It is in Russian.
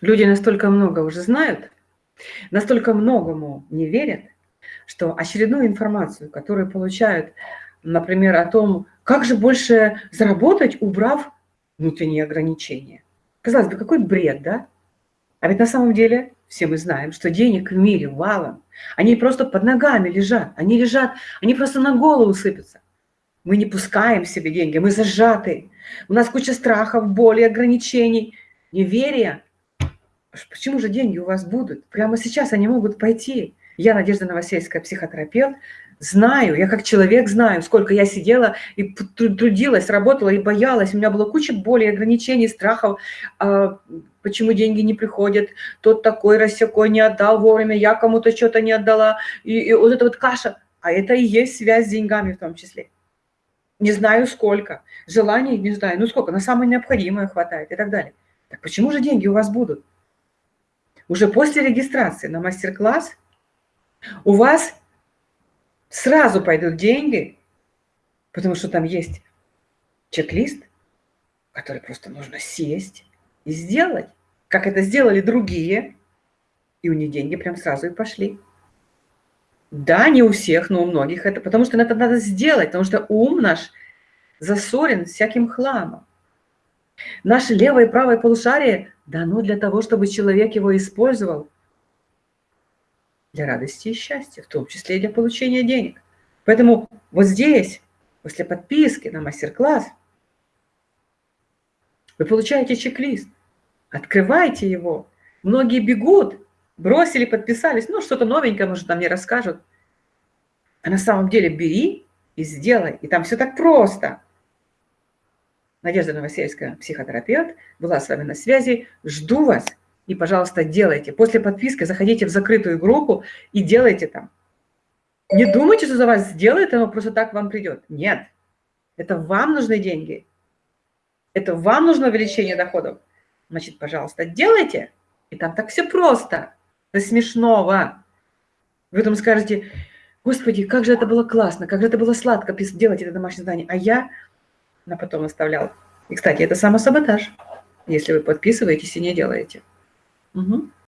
Люди настолько много уже знают, настолько многому не верят, что очередную информацию, которую получают, например, о том, как же больше заработать, убрав внутренние ограничения. Казалось бы, какой бред, да? А ведь на самом деле все мы знаем, что денег в мире валом. Они просто под ногами лежат. Они лежат, они просто на голову сыпятся. Мы не пускаем себе деньги, мы зажаты. У нас куча страхов, боли, ограничений, неверия. Почему же деньги у вас будут? Прямо сейчас они могут пойти. Я, Надежда Новосельская, психотерапевт, знаю, я как человек знаю, сколько я сидела и трудилась, работала и боялась. У меня была куча боли, ограничений, страхов, а, почему деньги не приходят, тот такой, рассекой не отдал вовремя, я кому-то что-то не отдала. И, и вот эта вот каша, а это и есть связь с деньгами в том числе. Не знаю сколько, желаний не знаю, ну сколько, на самое необходимое хватает и так далее. Так почему же деньги у вас будут? Уже после регистрации на мастер-класс у вас сразу пойдут деньги, потому что там есть чек-лист, который просто нужно сесть и сделать, как это сделали другие, и у них деньги прям сразу и пошли. Да, не у всех, но у многих это, потому что это надо сделать, потому что ум наш засорен всяким хламом. Наше левое и правое полушарие дано для того, чтобы человек его использовал для радости и счастья, в том числе и для получения денег. Поэтому вот здесь, после подписки на мастер-класс, вы получаете чек-лист, открывайте его. Многие бегут, бросили, подписались, ну что-то новенькое, может, там не расскажут. А на самом деле бери и сделай. И там все так просто. Надежда Новосельская, психотерапевт, была с вами на связи. Жду вас. И, пожалуйста, делайте. После подписки заходите в закрытую группу и делайте там. Не думайте, что за вас сделает, оно просто так вам придет. Нет. Это вам нужны деньги. Это вам нужно увеличение доходов. Значит, пожалуйста, делайте. И там так все просто. До смешного. Вы там скажете, Господи, как же это было классно, как же это было сладко делать это домашнее задание. А я на потом оставлял. И, кстати, это самосаботаж, если вы подписываетесь и не делаете. Угу.